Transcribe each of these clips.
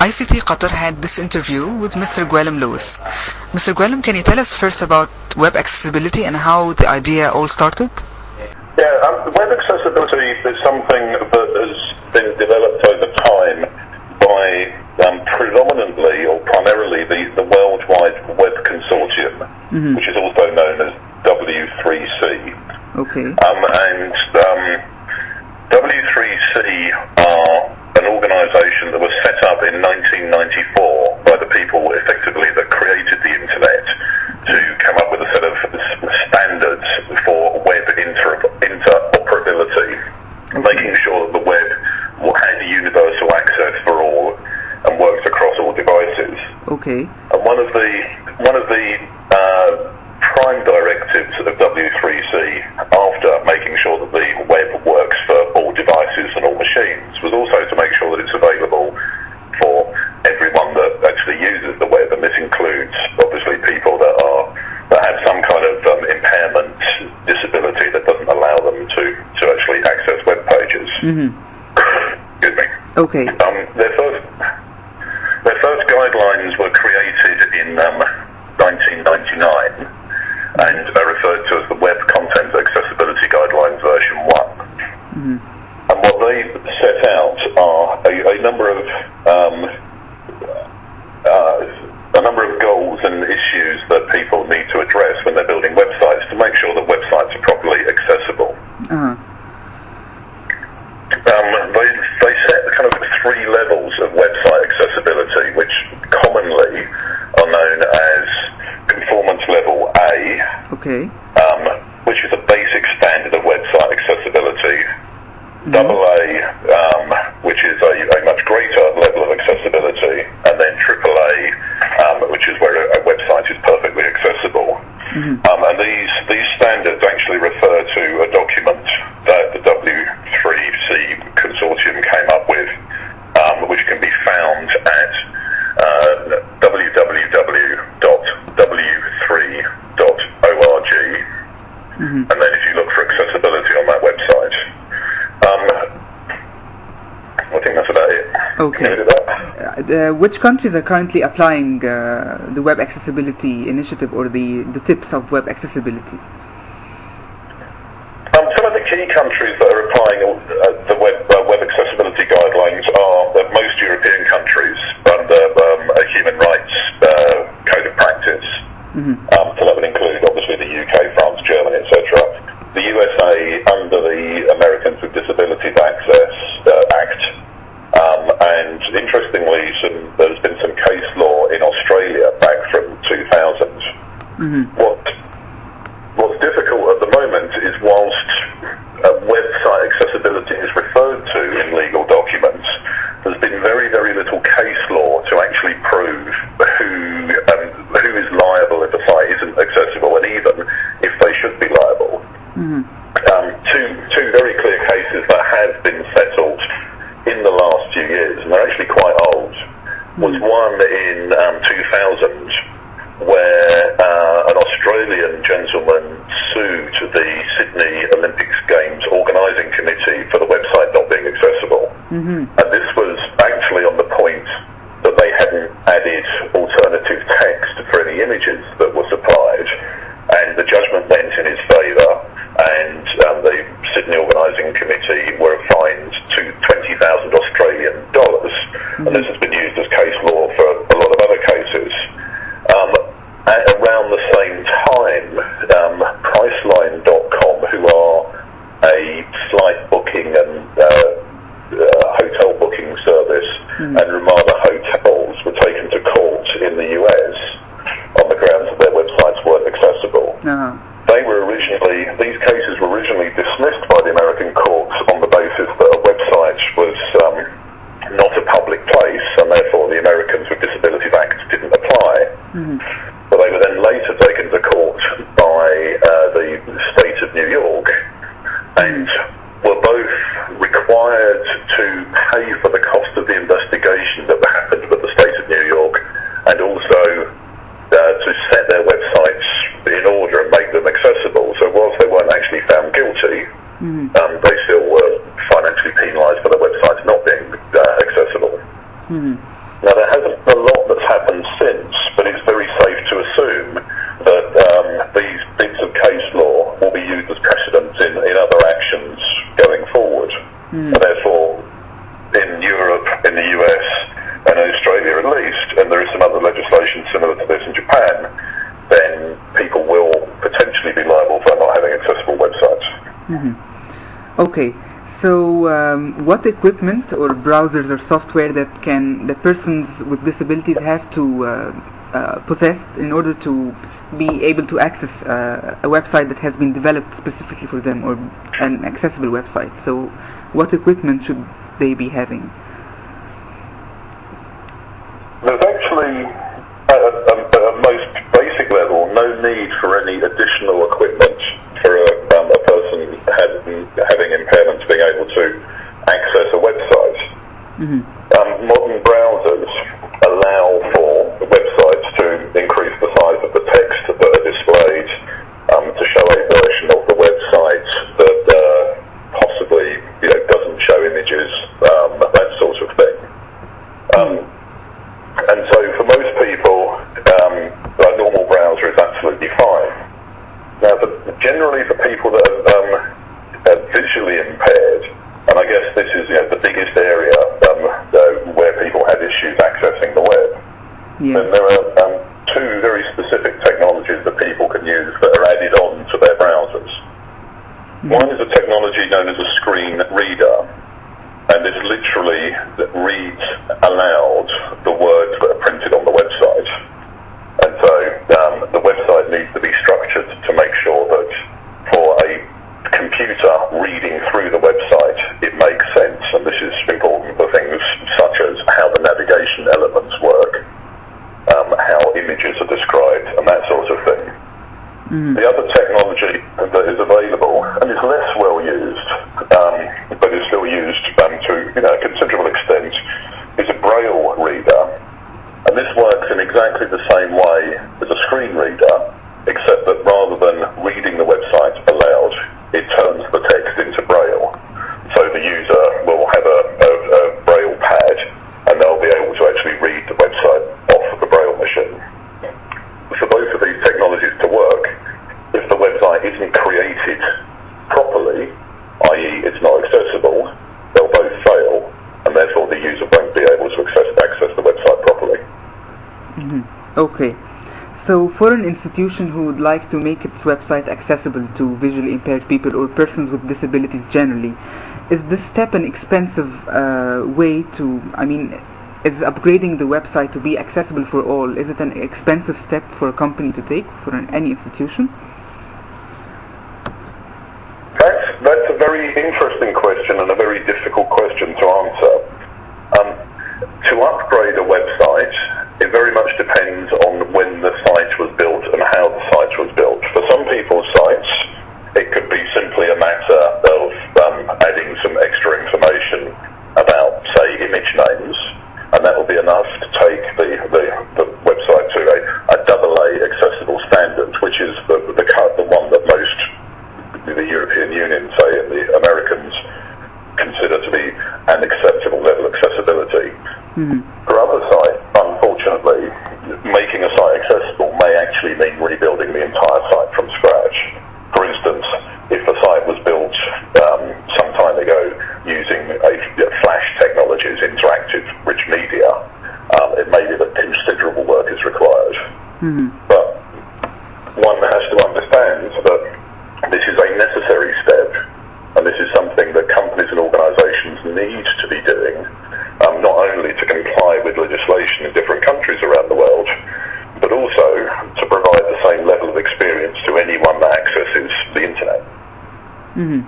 ICT Qatar had this interview with Mr. Gwilym Lewis. Mr. Gwilym, can you tell us first about web accessibility and how the idea all started? Yeah, um, web accessibility is something that has been developed over time by um, predominantly or primarily the, the World Wide Web Consortium, Mhm. which is also known as W3C. Okay. Um, and um, W3C are an organisation that was set up in 1994 by the people effectively that created the internet to come up with a set of standards for web inter- interoperability, making sure that the web had universal access for all and worked across all devices. Okay. And one of the one of the uh, prime directives of W3C after making sure that the web works for all devices and all machines was also to make sure that it's available for everyone that actually uses the web, and this includes obviously people that are that have some kind of um, impairment, disability that doesn't allow them to to actually access web pages. Mm-hmm. Excuse me. Okay. Um, their first their first guidelines were created in um, 1999 and are referred to as the Web Content Accessibility Guidelines version 1. Mm-hmm. And what they set out are a, a number of um, uh, a number of goals and issues that people need to address when they're building websites to make sure that websites are properly accessible. Uh-huh. Um, they, they set kind of three levels of website accessibility, which commonly are known as conformance level A, Okay. um, which is a basic standard of website accessibility. Double A, um, which is a, a much greater level of accessibility, and then triple A, um, which is where a, a website is perfectly accessible. Mhm. Um, and these, these standards actually refer to a document that the W3C consortium came up with, um, which can be found at uh, www.w3.org. Mm-hmm. And then if you look for accessibility on that website, um, I think that's about it. Okay. Can you do that? Uh, which countries are currently applying uh, the web accessibility initiative or the, the tips of web accessibility? Um, some of the key countries that are applying uh, the web, uh, web accessibility guidelines are uh, most European countries under um, a human rights uh, code of practice. Mm-hmm. Um, so that would include obviously the UK, France, Germany, etc. The USA under the Americans with Disabilities Access uh, Act. Um, and interestingly, some, there's been some case law in Australia back from 2000 Mm-hmm. what what's difficult at the moment is whilst uh, website accessibility is referred to in legal documents, there's been very very little case law to actually prove who um, who is liable if a site isn't accessible, and even if they should be liable. Mm-hmm. Um, two two very clear cases that have been settled in the last few years, and they're actually quite old. Was one in um, 2000 where uh, an Australian gentleman sued the Sydney Olympics Games organising committee for the website not being accessible. Mm-hmm. And this was actually on the point that they hadn't added alternative text for any images that were supplied. And the judgment went in his favour, and um, the Sydney organising committee were fined to 20,000 Australian dollars. And this has been used as case law for a lot of other cases. Um, at around the same time, um, Priceline.com, who are a flight booking and uh, uh, hotel booking service, Mm. and Ramada Hotels were taken to court in the US on the grounds that their websites weren't They were originally, these cases were originally dismissed by the American courts on the basis that a website was um, not a public place, and therefore the Americans with Disabilities Act didn't apply. Mm-hmm. But they were then later taken to court by uh, the state of New York and were both required to pay for the cost of the investigation that happened with the state of New York and also uh, to set their websites in order and make them accessible. So whilst they weren't actually found guilty, Mm-hmm. um, they still were financially penalised for their websites not being uh, accessible. Mm-hmm. Now, there hasn't a lot that's happened since, but it's very safe to assume that um, these bits of case law will be used as precedents in, in other actions going forward. Mm. Therefore, in Europe, in the US, and in Australia at least, and there is some other legislation similar to this in Japan, then people will potentially be liable for not having accessible websites. Mm-hmm. Okay, so um, what equipment or browsers or software that can that persons with disabilities have to uh, uh, possess in order to be able to access uh, a website that has been developed specifically for them or an accessible website? So, what equipment should they be having? There's actually, at a, a, a most basic level, no need for any additional equipment for a, having, having impairments being able to access a website. Mm-hmm. Um, modern browsers allow for websites to increase the size of the text that are displayed um, to show a version of the website that uh, possibly you know, doesn't show images, um, that sort of thing. Um, and so for most people, um, a normal browser is absolutely fine. Now, for, generally for people that are, um, are visually impaired, and I guess this is you know, the biggest area um, uh, where people have issues accessing the web, Yeah. there are um, two very specific technologies that people can use that are added on to their browsers. One is a technology known as a screen reader, and this literally reads aloud the words that are printed on the website. And so um, the website needs to be structured to make sure that for a computer reading through the website, it makes sense. And this is important for things such as how the navigation elements work, um, how images are described, and that sort of thing. Mhm. The other technology that is available and is less well used, um, but is still um, to you know, a considerable extent, is a braille reader. And this works in exactly the same way as a screen reader, except that rather than reading the website aloud, it turns the text into braille. So the user will have a, a, a braille pad and they'll be able to actually read the website off the braille machine for both of these technologies to work, if the website isn't created properly, i.e. it's not accessible, they'll both fail, and therefore the user won't be able to access, access the website properly. Mhm. Okay. So for an institution who would like to make its website accessible to visually impaired people or persons with disabilities generally, is this step an expensive uh, way to, I mean, is upgrading the website to be accessible for all, is it an expensive step for a company to take, for an, any institution? That's, that's a very interesting question and a very difficult question to answer. Um, to upgrade a website, it very much depends on when the site was built and how the site was built. For some people's sites, it could be simply a matter of um, adding some extra information about, say, image names, and that will be enough to take the, the, the website to a, a AA accessible standard, which is the, the, cut- the one that most the European Union, say, and the Americans consider to be an acceptable level of accessibility. Mhm. For other sites, unfortunately, making a site accessible may actually mean rebuilding the entire site from scratch. For instance, if the site was built um, some time ago using a, flash technologies, interactive rich media, um, it may be that considerable work is required. Mhm. But one has to understand that this is a necessary step, and this is something that companies and organisations need to be doing, um, not only to comply with legislation in different countries around the world, but also to provide the same level of experience to anyone that accesses the internet. hmm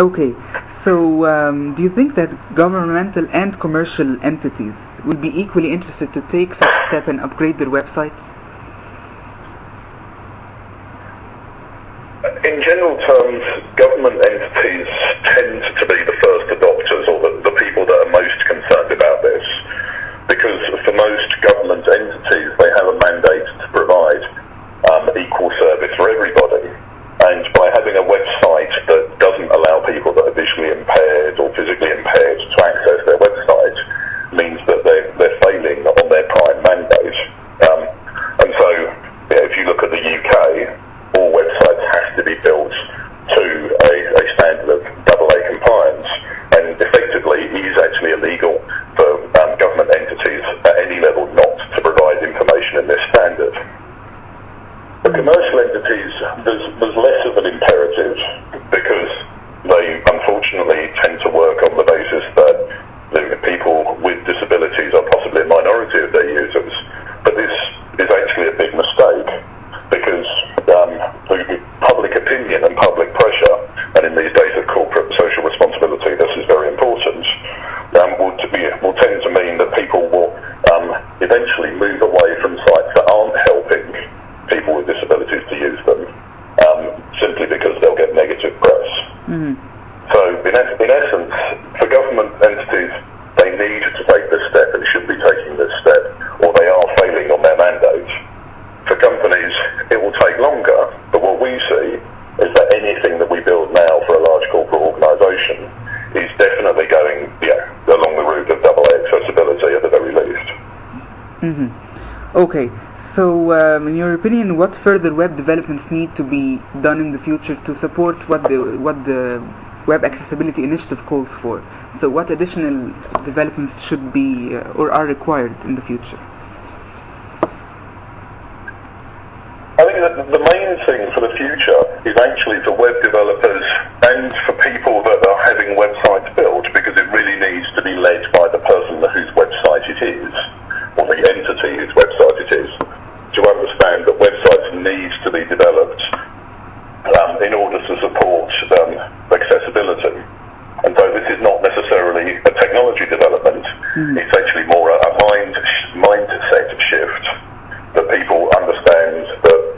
Okay, so um, do you think that governmental and commercial entities will be equally interested to take such a step and upgrade their websites? In general terms, government entities tend to be the first adopters or the, the people that are most concerned about this because for most government entities they have a mandate to provide um, equal service for everybody. And by having a website that doesn't allow people that are visually impaired or physically impaired to access their website means that they're, they're failing on their there's, there's less of an imperative because they unfortunately tend to work on the basis that the people with disabilities are possibly a minority of their users. But this is actually a big mistake because um, public opinion and public pressure, and in these days of corporate social responsibility, this is very important, um, will, be, will tend to mean that people will um, eventually move away from sites that aren't helping people with disabilities to use them, um, simply because they'll get negative press. Mm-hmm. So, in, in essence, for government entities, they need to take this step and should be taking this step, or they are failing on their mandate. For companies, it will take longer, but what we see is that anything that we build now for a large corporate organisation is definitely going yeah, along the route of double A accessibility at the very least. Mm-hmm. Okay, so um, in your opinion, what further web developments need to be done in the future to support what the what the Web Accessibility Initiative calls for? So what additional developments should be uh, or are required in the future? I think that the main thing for the future is actually for web developers and for people that are having websites built because it really needs to be led by the person whose website it is or the entity whose website it is to understand that websites need to be developed um, in order to support um, accessibility. And so this is not necessarily a technology development, mm. it's actually more a, a mind mindset shift that people understand that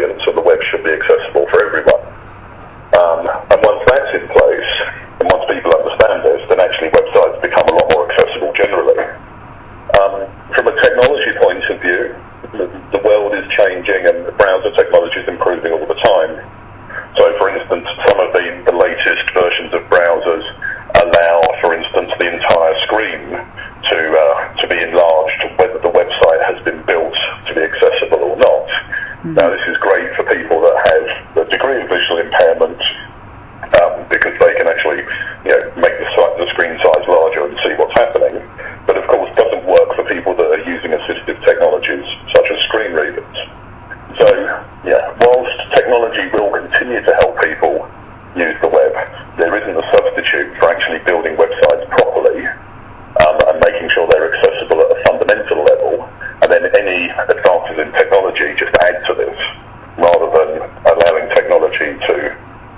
audience and the web should be accessible for everyone. Um, and once that's in place, and once people understand this, then actually websites become a lot more accessible generally. Um, from a technology point of view, the, the world is changing and the browser technology is improving all the time. So for instance, some of the, the latest versions of browsers allow, for instance, the entire screen to uh, to be enlarged whether the website has been built to be accessible or not. Mm-hmm. Now this is great for people that have a degree of visual impairment um, because they can actually you know, make the, site, the screen size larger and see what's happening. But of course doesn't work for people that are using assistive technologies such as screen readers. So yeah, whilst technology will continue to help people use the web, there isn't a substitute for actually building websites properly um, and making sure they're accessible at a fundamental level, and then any advances in technology just add to this, rather than allowing technology to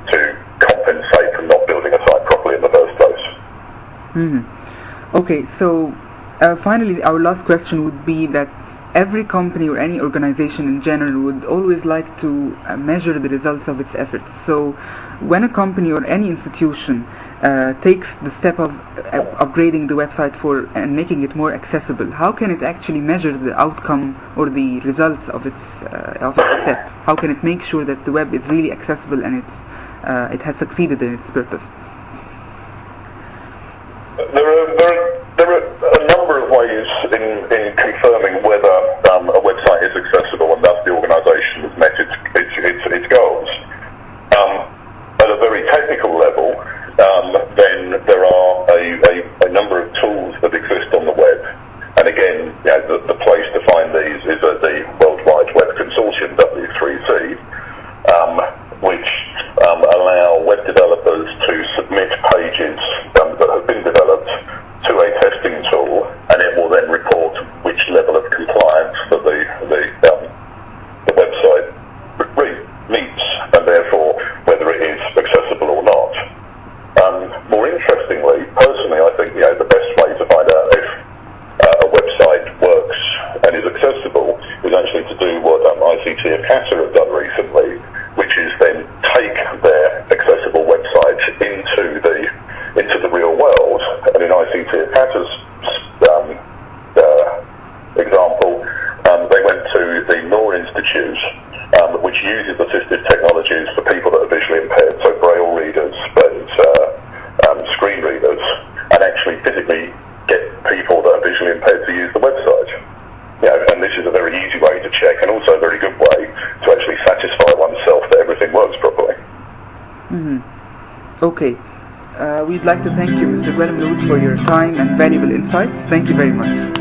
to compensate for not building a site properly in the first place. Mm-hmm. Okay, so uh, finally, our last question would be that every company or any organization in general would always like to uh, measure the results of its efforts. So when a company or any institution uh, takes the step of uh, upgrading the website for and making it more accessible, how can it actually measure the outcome or the results of its uh, of its step? How can it make sure that the web is really accessible and it's uh, it has succeeded in its purpose? There are, there are, there are a number of ways in, in confirming whether um, a website is accessible and thus the organisation has met its, its, its, its goals. Um, at a very technical level, um, then there are a, a, a, number of tools that exist on the web. And again, you know, the, the, place to find these is at the World Wide Web Consortium, W3C, um, which um, allow web developers to submit pages um, that have been developed to a testing tool, and it will then report which level of compliance that the, the, um, the website meets, and therefore whether it is accessible or not. Um, more interestingly, personally, I think you know, the best way to find out if uh, a website works and is accessible is actually to do what um, ICT of Qatar have done recently, which is then take their accessible website into the into the real world. And in ICT of Qatar's um, uh, example, um, they went to the Noor Institute, um, which uses assistive technologies for people that are visually impaired, so braille readers and uh, um, screen readers, and actually physically get people that are visually impaired to use the website. You know, and this is a very easy way to check, and also a very good way to actually satisfy oneself that everything works properly. Mm-hmm. Okay. Uh, we'd like to thank you, Mr. Gwilym Lewis, for your time and valuable insights. Thank you very much.